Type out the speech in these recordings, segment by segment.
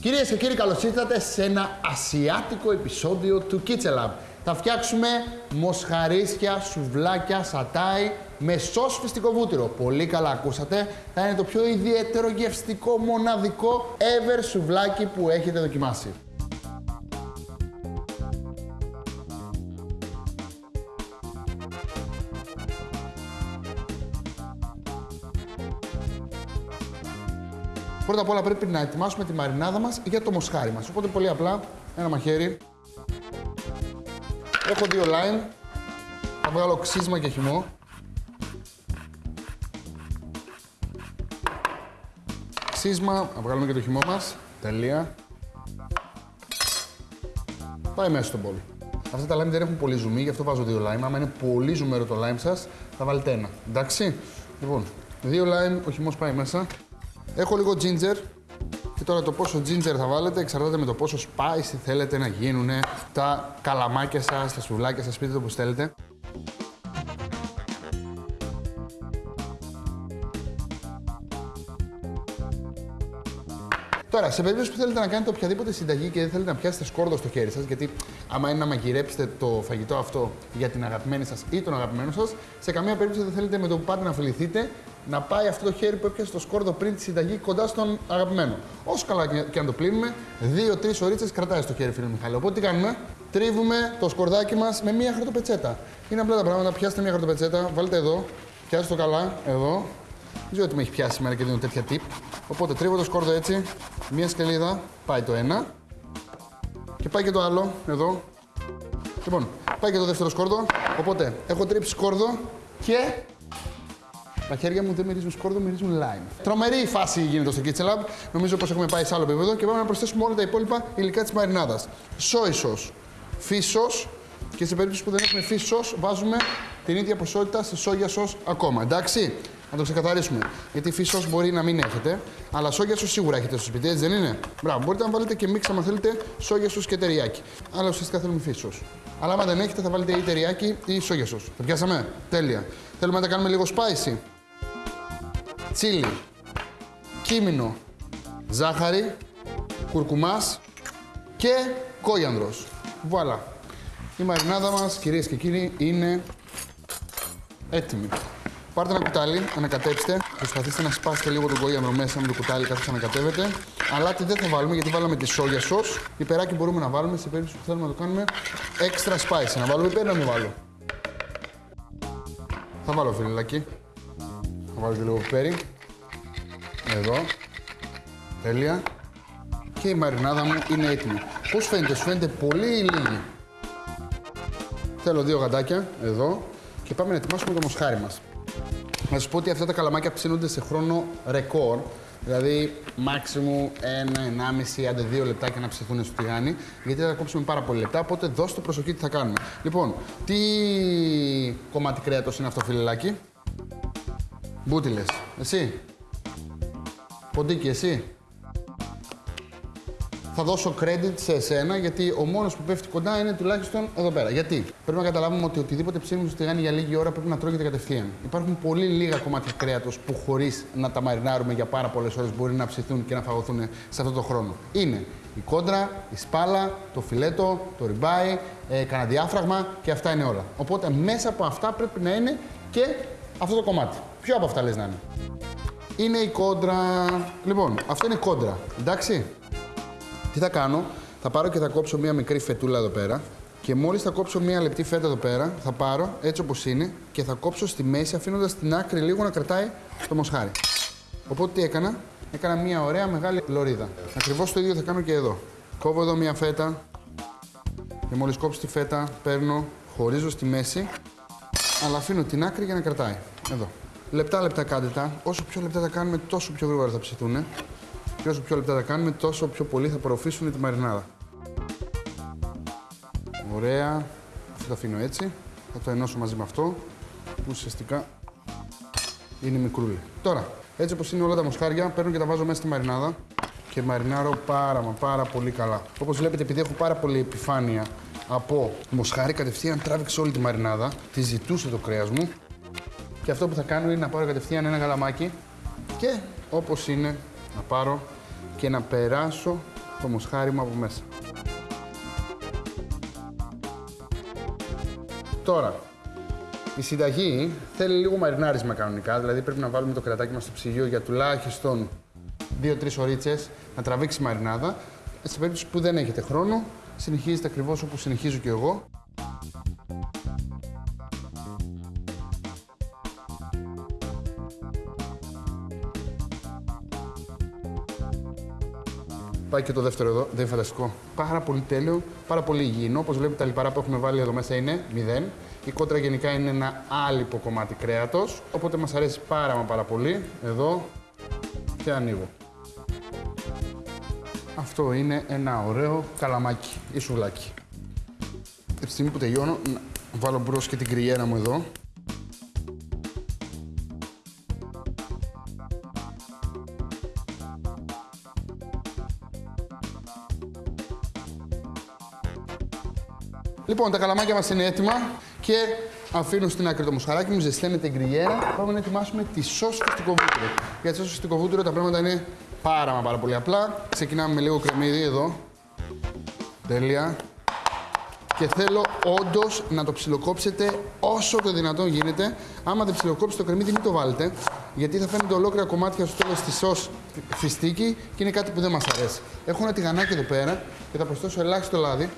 Κυρίες και κύριοι, καλώς ήρθατε σε ένα ασιάτικο επεισόδιο του Kitchen Lab. Θα φτιάξουμε μοσχαρίσια, σουβλάκια, σατάι με σως φυστικό βούτυρο. Πολύ καλά ακούσατε. Θα είναι το πιο ιδιαίτερο, γευστικό, μοναδικό ever σουβλάκι που έχετε δοκιμάσει. Πρώτα απ' όλα πρέπει να ετοιμάσουμε τη μαρινάδα μας για το μοσχάρι μας. Οπότε πολύ απλά, ένα μαχαίρι. Έχω δύο lime. Θα βγάλω ξύσμα και χυμό. Ξύσμα, να βγάλουμε και το χυμό μας. Τελεία. Πάει μέσα στον μπολ. Αυτά τα lime δεν έχουν πολύ ζουμί, γι' αυτό βάζω δύο lime. Άμα είναι πολύ ζουμέρο το lime σας, θα βάλετε ένα. Εντάξει. Λοιπόν, δύο lime, ο χυμός πάει μέσα. Έχω λίγο ginger. Και τώρα το πόσο ginger θα βάλετε εξαρτάται με το πόσο spicy θέλετε να γίνουν τα καλαμάκια σας, τα σουβλάκια σας, πείτε το όπως θέλετε. Τώρα, σε περίπτωση που θέλετε να κάνετε οποιαδήποτε συνταγή και δεν θέλετε να πιάσετε σκόρδο στο χέρι σας, γιατί άμα είναι να μαγειρέψετε το φαγητό αυτό για την αγαπημένη σας ή τον αγαπημένο σας, σε καμία περίπτωση δεν θέλετε με το που πάτε να φιληθείτε να πάει αυτό το χέρι που έπιασε το σκόρδο πριν τη συνταγή κοντά στον αγαπημένο. Όσο καλά και αν το πλύνουμε, δύο-τρεις ωρίτσε κρατάει στο χέρι, φίλε Μιχάλη. Οπότε τι κάνουμε, τρίβουμε το σκορδάκι μας με μία χαρτοπετσέτα. Είναι απλά τα πράγματα. Πιάστε μία χαρτοπετσέτα, βάλτε εδώ, πιάστε το καλά, εδώ. Δεν ξέρω τι με έχει πιάσει σήμερα και δίνω τέτοια tip. Οπότε τρίβω το σκόρδο έτσι, μία σκελίδα, πάει το ένα. Και πάει και το άλλο, εδώ. Λοιπόν, πάει και το δεύτερο σκόρδο. Οπότε έχω τρίψει σκόρδο και τα χέρια μου δεν μυρίζουν σκόρδο, μυρίζουν lime. Τρομερή φάση γίνεται στο Kitchen Lab. Νομίζω πως έχουμε πάει σε άλλο επίπεδο και πάμε να προσθέσουμε όλα τα υπόλοιπα υλικά της μαρινάδας. Σόι σος, φύσος και σε περίπτωση που δεν έχουμε φύσος βάζουμε την ίδια ποσότητα σε σόγια σος ακόμα. Εντάξει, να το ξεκαθαρίσουμε. Γιατί φύσος μπορεί να μην έχετε, αλλά σόγια σος σίγουρα έχετε στο σπίτι, έτσι δεν είναι; Μπράβο, μπορείτε να βάλετε και μίξα αν θέλετε σόγια σος και τεριάκι. Αλλά ουσιαστικά θέλουμε φύσος. Αλλά άμα δεν έχετε θα βάλετε ή τεριάκι ή σόγια σος. Το πιάσαμε; Τέλεια. Θέλουμε να τα κάνουμε λίγο spicy; Τσίλι, κίμινο, ζάχαρη, κουρκουμάς και κόγιανδρος. Βουαλά. Η μαρινάδα μας, κυρίες και κύριοι, είναι έτοιμη. Πάρτε ένα κουτάλι, ανακατέψτε. Προσπαθήστε να σπάσετε λίγο τον κόγιανδρο μέσα με το κουτάλι καθώς ανακατεύετε. τι δεν θα βάλουμε γιατί βάλαμε τη σόγια σος. Υπεράκι μπορούμε να βάλουμε σε περίπτωση που θέλουμε να το κάνουμε extra spicy. Να βάλουμε υπέρ να μην βάλω. Θα βάλω φιλιλάκι. Θα βάλω και λίγο πιπέρι. Εδώ. Τέλεια. Και η μαρινάδα μου είναι έτοιμη. Πώς φαίνεται, σου φαίνεται πολύ ή λίγη. Θέλω δύο γαντάκια, εδώ. Και πάμε να ετοιμάσουμε το μοσχάρι μας. Να σας πω ότι αυτά τα καλαμάκια ψήνονται σε χρόνο ρεκόρ. Δηλαδή, μάξιμου ένα, ενάμιση, άντε δύο λεπτάκια να ψηθούν στο τηγάνι, γιατί θα κόψουμε πάρα πολύ λεπτά. Οπότε δώστε προσοχή τι θα κάνουμε. Λοιπόν, τι κομμάτι κρέατος είναι αυτό, φιλελάκι; Μπούτιλες. Εσύ. Ποντίκι, εσύ. Θα δώσω credit σε εσένα γιατί ο μόνος που πέφτει κοντά είναι τουλάχιστον εδώ πέρα. Γιατί; Πρέπει να καταλάβουμε ότι οτιδήποτε ψήνουμε στο τηγάνι για λίγη ώρα πρέπει να τρώγεται κατευθείαν. Υπάρχουν πολύ λίγα κομμάτια κρέατος που χωρίς να τα μαρινάρουμε για πάρα πολλές ώρες μπορεί να ψηθούν και να φαγωθούν σε αυτό το χρόνο. Είναι η κόντρα, η σπάλα, το φιλέτο, το ριμπάι, ε, κανένα διάφραγμα και αυτά είναι όλα. Οπότε μέσα από αυτά πρέπει να είναι και αυτό το κομμάτι. Ποιο από αυτά λες να είναι; Είναι η κόντρα. Λοιπόν, αυτό είναι η κόντρα. Εντάξει. Τι θα κάνω, θα πάρω και θα κόψω μία μικρή φετούλα εδώ πέρα. Και μόλις θα κόψω μία λεπτή φέτα εδώ πέρα, θα πάρω έτσι όπως είναι και θα κόψω στη μέση αφήνοντας την άκρη λίγο να κρατάει το μοσχάρι. Οπότε τι έκανα, έκανα μία ωραία μεγάλη λωρίδα. Ακριβώς το ίδιο θα κάνω και εδώ. Κόβω εδώ μία φέτα και μόλις κόψω τη φέτα, παίρνω, χωρίζω στη μέση, αλλά αφήνω την άκρη για να κρατάει. Εδώ. Λεπτά λεπτά κάντε τα. Όσο πιο λεπτά τα κάνουμε, τόσο πιο γρήγορα θα ψηθούν. Και όσο πιο λεπτά τα κάνουμε, τόσο πιο πολύ θα απορροφήσουν τη μαρινάδα. Ωραία. Αυτό το αφήνω έτσι. Θα το ενώσω μαζί με αυτό, που ουσιαστικά είναι μικρούλι. Τώρα, έτσι όπως είναι όλα τα μοσχάρια, παίρνω και τα βάζω μέσα στη μαρινάδα και μαρινάρω πάρα μα πάρα πολύ καλά. Όπως βλέπετε, επειδή έχω πάρα πολύ επιφάνεια από μοσχάρι, κατευθείαν τράβηξε όλη τη μαρινάδα, τη ζητούσε το κρέας μου και αυτό που θα κάνω είναι να πάρω κατευθείαν ένα γαλαμάκι και όπως είναι να πάρω και να περάσω το μοσχάρι μου από μέσα. Τώρα, η συνταγή θέλει λίγο μαρινάρισμα κανονικά, δηλαδή πρέπει να βάλουμε το κρεατάκι μας στο ψυγείο για τουλάχιστον 2-3 ωρίτσε να τραβήξει μαρινάδα. Σε περίπτωση που δεν έχετε χρόνο, συνεχίζετε ακριβώς όπως συνεχίζω και εγώ. Πάει και το δεύτερο εδώ, δεν είναι φανταστικό. Πάρα πολύ τέλειο, πάρα πολύ υγιεινό. Όπως βλέπετε, τα λιπαρά που έχουμε βάλει εδώ μέσα είναι 0. Η κότρα γενικά είναι ένα άλυπο κομμάτι κρέατος, οπότε μας αρέσει πάρα μα πάρα πολύ. Εδώ και ανοίγω. Αυτό είναι ένα ωραίο καλαμάκι ή σουβλάκι. Τη στιγμή που τελειώνω, να βάλω μπρος και την κρυέρα μου εδώ. Λοιπόν, τα καλαμάκια μας είναι έτοιμα και αφήνω στην άκρη το μοσχαράκι μου, ζεσταίνεται η γκριέρα. Πάμε να ετοιμάσουμε τη σώση στο κοβούτρο. Για τη σώση στο κοβούτρο τα πράγματα είναι πάρα μα πάρα πολύ απλά. Ξεκινάμε με λίγο κρεμμύδι εδώ. Τέλεια. Και θέλω όντως να το ψιλοκόψετε όσο το δυνατόν γίνεται. Άμα δεν ψιλοκόψετε το κρεμμύδι, μην το βάλετε. Γιατί θα φαίνεται ολόκληρα κομμάτια στο τέλος της σως φιστίκι και είναι κάτι που δεν μας αρέσει. Έχω ένα τηγανάκι εδώ πέρα και θα προσθέσω ελάχιστο λάδι.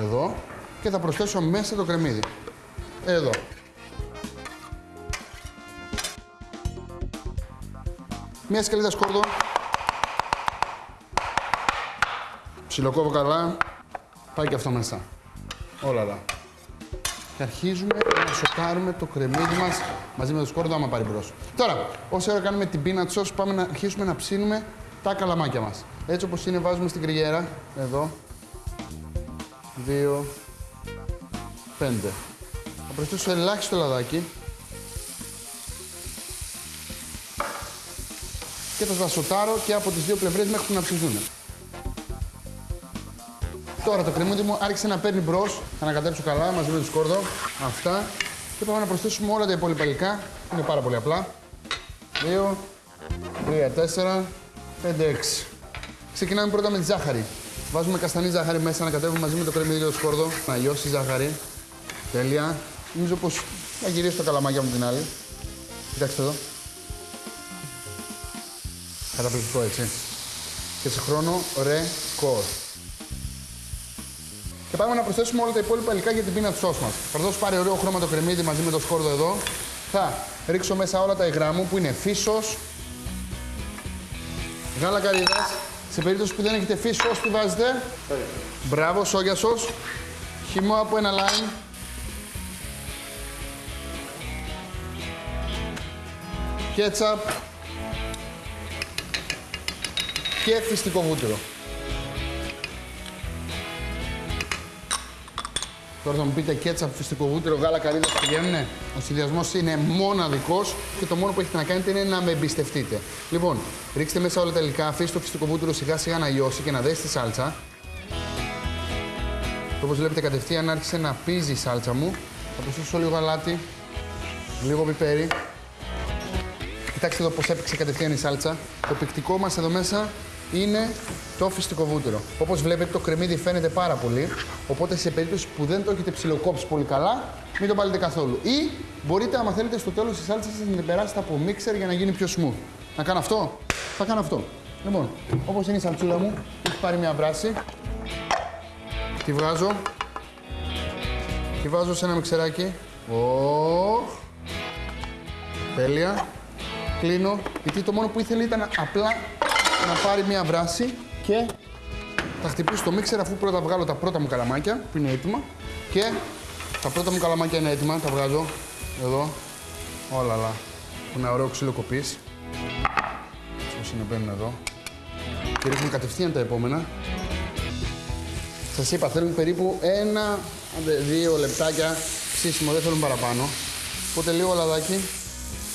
Εδώ. Και θα προσθέσω μέσα το κρεμμύδι. Εδώ. Μια σκαλίδα σκόρδο. Ψιλοκόβω καλά. Πάει και αυτό μέσα. Όλα όλα. Και αρχίζουμε να σοκάρουμε το κρεμμύδι μας μαζί με το σκόρδο άμα πάρει μπρος. Τώρα, όσο ώρα κάνουμε την peanut sauce, πάμε να αρχίσουμε να ψήνουμε τα καλαμάκια μας. Έτσι όπως είναι βάζουμε στην κρυγέρα, εδώ, δύο, πέντε. Θα προσθέσω ελάχιστο λαδάκι. Και θα τα σοτάρω και από τις δύο πλευρές μέχρι που να ψηθούν. Τώρα το κρεμμύδι μου άρχισε να παίρνει μπρος. Θα ανακατέψω καλά μαζί με το σκόρδο. Αυτά. Και πάμε να προσθέσουμε όλα τα υπόλοιπα υλικά. Είναι πάρα πολύ απλά. 2, 3, 4, 5, 6. Ξεκινάμε πρώτα με τη ζάχαρη. Βάζουμε καστανή ζάχαρη μέσα, να κατέβουμε μαζί με το κρεμμύδι και το σκόρδο. Να λιώσει η ζάχαρη. Τέλεια. Νομίζω πως θα γυρίσει το καλαμάκι μου την άλλη. Κοιτάξτε εδώ. Καταπληκτικό έτσι. Και σε χρόνο ρεκόρ. Και πάμε να προσθέσουμε όλα τα υπόλοιπα υλικά για την πίνα του σως μας. Θα δώσω πάρει ωραίο χρώμα το κρεμμύδι μαζί με το σκόρδο εδώ. Θα ρίξω μέσα όλα τα υγρά μου που είναι φύσος, γάλα καρύδας. Σε περίπτωση που δεν έχετε φύσος, τι βάζετε. Μπράβο, σόγια σως. Χυμό από ένα λάιμ. Κέτσαπ. Και φυστικό βούτυρο. Τώρα θα μου πείτε κέτσαπ, φυστικό βούτυρο, γάλα καρύδα πηγαίνουνε; Ο συνδυασμός είναι μοναδικός και το μόνο που έχετε να κάνετε είναι να με εμπιστευτείτε. Λοιπόν, ρίξτε μέσα όλα τα υλικά, αφήστε το φυστικό βούτυρο σιγά σιγά να λιώσει και να δέσει τη σάλτσα. Όπως βλέπετε κατευθείαν άρχισε να πίζει η σάλτσα μου. Θα προσθέσω λίγο γαλάτι, λίγο πιπέρι. Κοιτάξτε εδώ πώς έπαιξε κατευθείαν η σάλτσα. Το πικτικό μας εδώ μέσα είναι το φυστικό βούτυρο. Όπως βλέπετε, το κρεμμύδι φαίνεται πάρα πολύ. Οπότε, σε περίπτωση που δεν το έχετε ψιλοκόψει πολύ καλά, μην το βάλετε καθόλου. Ή μπορείτε, άμα θέλετε, στο τέλος της σάλτσας σας να την περάσετε από μίξερ για να γίνει πιο smooth. Να κάνω αυτό; Θα κάνω αυτό. Λοιπόν, όπως είναι η σαλτσούλα μου, έχει πάρει μια βράση. Τη βγάζω. Τη βάζω σε ένα μιξεράκι. Oh. Τέλεια. Κλείνω. Γιατί το μόνο που ήθελε ήταν απλά να πάρει μία βράση και θα χτυπήσω στο μίξερ αφού πρώτα βγάλω τα πρώτα μου καλαμάκια που είναι έτοιμα. Και τα πρώτα μου καλαμάκια είναι έτοιμα, τα βγάζω εδώ, όλα αλλά ένα ωραίο ξύλο κοπής. Όσοι είναι μπαίνουν εδώ. Και ρίχνουμε κατευθείαν τα επόμενα. Σας είπα θέλουν περίπου ένα, δύο λεπτάκια ψήσιμο, δεν θέλουν παραπάνω. Οπότε λίγο λαδάκι,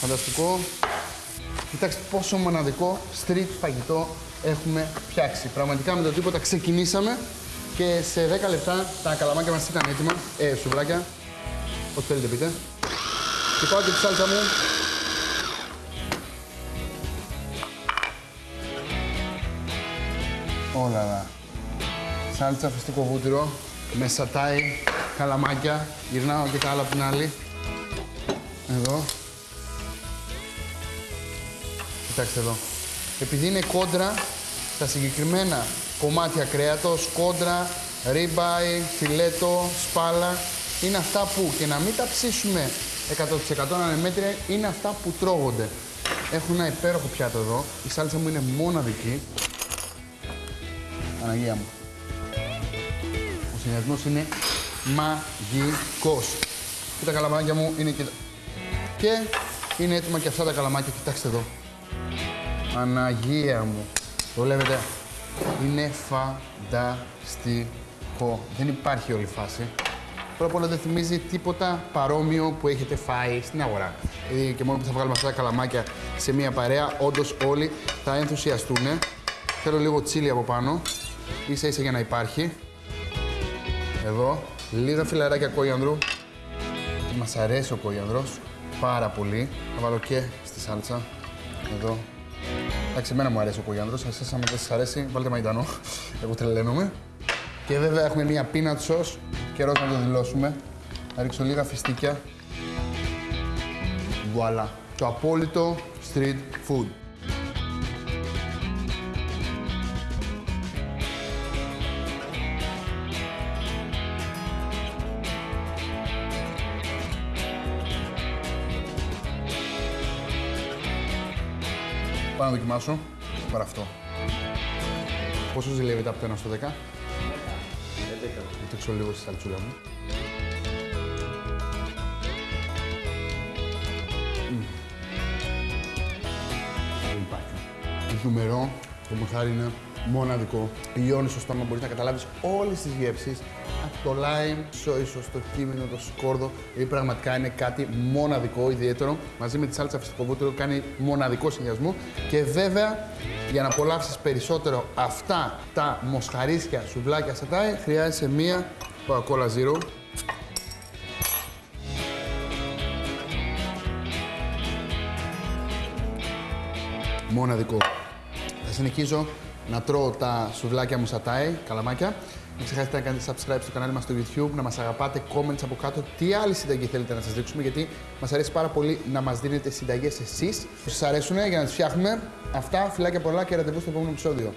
φανταστικό Κοιτάξτε πόσο μοναδικό street φαγητό έχουμε φτιάξει. Πραγματικά με το τίποτα ξεκινήσαμε και σε 10 λεπτά τα καλαμάκια μας ήταν έτοιμα. Ε, σουβλάκια. Ό,τι θέλετε πείτε. Και πάω και τη σάλτσα μου. Όλα lá. Σάλτσα φυστικό βούτυρο με σατάι, καλαμάκια. Γυρνάω και τα άλλα από την άλλη. Εδώ. Κοιτάξτε εδώ. Επειδή είναι κόντρα, τα συγκεκριμένα κομμάτια κρέατος, κόντρα, ρίμπαϊ, φιλέτο, σπάλα, είναι αυτά που και να μην τα ψήσουμε 100% να είναι μέτρια, είναι αυτά που τρώγονται. Έχω ένα υπέροχο πιάτο εδώ. Η σάλτσα μου είναι μοναδική. Αναγία μου. Ο συνδυασμός είναι μαγικός. Και τα καλαμάκια μου είναι και... Και είναι έτοιμα και αυτά τα καλαμάκια. Κοιτάξτε εδώ. Αναγία μου. Το βλέπετε. Είναι φανταστικό. Δεν υπάρχει όλη φάση. Πρώτα απ' όλα δεν θυμίζει τίποτα παρόμοιο που έχετε φάει στην αγορά. Δηλαδή και μόνο που θα βγάλουμε αυτά τα καλαμάκια σε μια παρέα, όντως όλοι θα ενθουσιαστούν. Θέλω λίγο τσίλι από πάνω, ίσα ίσα για να υπάρχει. Εδώ, λίγα φιλαράκια κόιανδρου. Μας αρέσει ο κόιανδρος, πάρα πολύ. Θα βάλω και στη σάλτσα, εδώ. Εντάξει, εμένα μου αρέσει ο κόιανδρος, εσάς άμα δεν σας αρέσει, βάλτε μαϊντανό. Εγώ τρελαίνομαι. Και βέβαια έχουμε μια peanut sauce, καιρός να το δηλώσουμε. Θα ρίξω λίγα φιστίκια. Βουαλά. Το απόλυτο street food. Πάω να δοκιμάσω. Πάρε αυτό. Πόσο ζηλεύεται από το 1 στο 10? 11. 11. Θα λίγο στη σαλτσούλα μου. Δεν υπάρχει. Νούμερο, το μοχάρι είναι μοναδικό. Λιώνει στο στόμα, μπορείς να καταλάβεις όλες τις γεύσεις. Από το lime, στο ίσως, το κείμενο, το σκόρδο. Δηλαδή πραγματικά είναι κάτι μοναδικό, ιδιαίτερο. Μαζί με τη σάλτσα φυσικό βούτυρο κάνει μοναδικό συνδυασμό. Και βέβαια, για να απολαύσεις περισσότερο αυτά τα μοσχαρίσια σουβλάκια σατάι, χρειάζεσαι μία Coca-Cola Zero. Μοναδικό. Θα συνεχίζω να τρώω τα σουβλάκια μου σατάι, καλαμάκια. Μην ξεχάσετε να κάνετε subscribe στο κανάλι μας στο YouTube, να μας αγαπάτε, comments από κάτω, τι άλλη συνταγή θέλετε να σας δείξουμε, γιατί μας αρέσει πάρα πολύ να μας δίνετε συνταγές εσείς που σας αρέσουν για να τις φτιάχνουμε. Αυτά, φιλάκια πολλά και ραντεβού στο επόμενο επεισόδιο.